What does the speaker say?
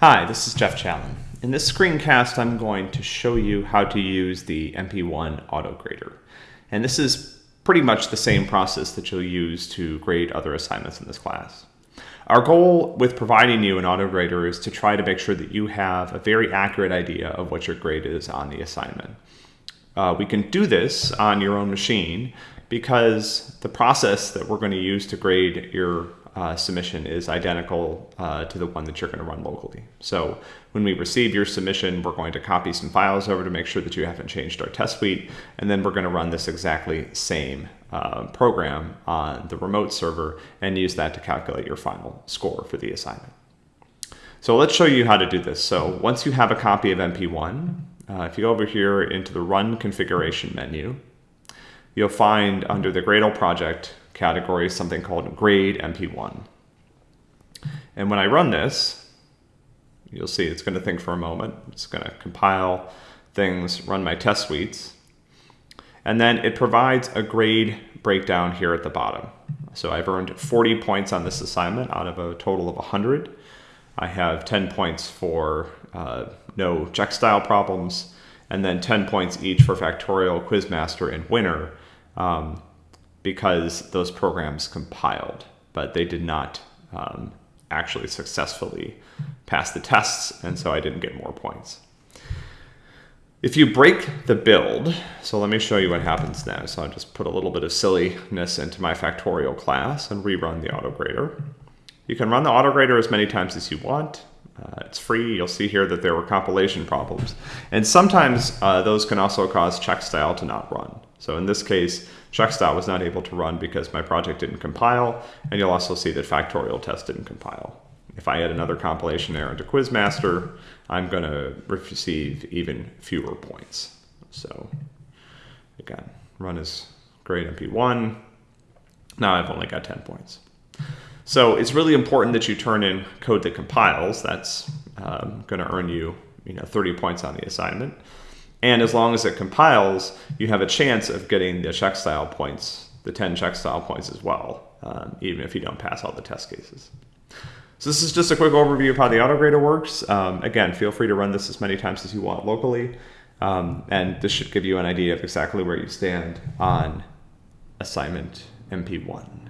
Hi, this is Geoff Challen. In this screencast, I'm going to show you how to use the MP1 auto grader. And this is pretty much the same process that you'll use to grade other assignments in this class. Our goal with providing you an auto grader is to try to make sure that you have a very accurate idea of what your grade is on the assignment. Uh, we can do this on your own machine because the process that we're going to use to grade your uh, submission is identical uh, to the one that you're going to run locally. So when we receive your submission, we're going to copy some files over to make sure that you haven't changed our test suite, and then we're going to run this exactly same uh, program on the remote server and use that to calculate your final score for the assignment. So let's show you how to do this. So once you have a copy of MP1, uh, if you go over here into the Run Configuration menu, you'll find under the Gradle project category something called grade MP1. And when I run this, you'll see it's going to think for a moment. It's going to compile things, run my test suites, and then it provides a grade breakdown here at the bottom. So I've earned 40 points on this assignment out of a total of 100. I have 10 points for uh, no check style problems, and then 10 points each for Factorial, Quizmaster, and Winner um, because those programs compiled, but they did not um, actually successfully pass the tests, and so I didn't get more points. If you break the build, so let me show you what happens now. So I'll just put a little bit of silliness into my factorial class and rerun the autograder. You can run the autograder as many times as you want. Uh, it's free. You'll see here that there were compilation problems. And sometimes uh, those can also cause checkstyle to not run. So in this case, checkstyle was not able to run because my project didn't compile. And you'll also see that factorial test didn't compile. If I add another compilation error into Quizmaster, I'm going to receive even fewer points. So again, run is grade MP1. Now I've only got 10 points. So it's really important that you turn in code that compiles. That's um, going to earn you, you know, 30 points on the assignment. And as long as it compiles, you have a chance of getting the check style points, the 10 check style points as well, um, even if you don't pass all the test cases. So this is just a quick overview of how the autograder works. Um, again, feel free to run this as many times as you want locally. Um, and this should give you an idea of exactly where you stand on assignment MP1.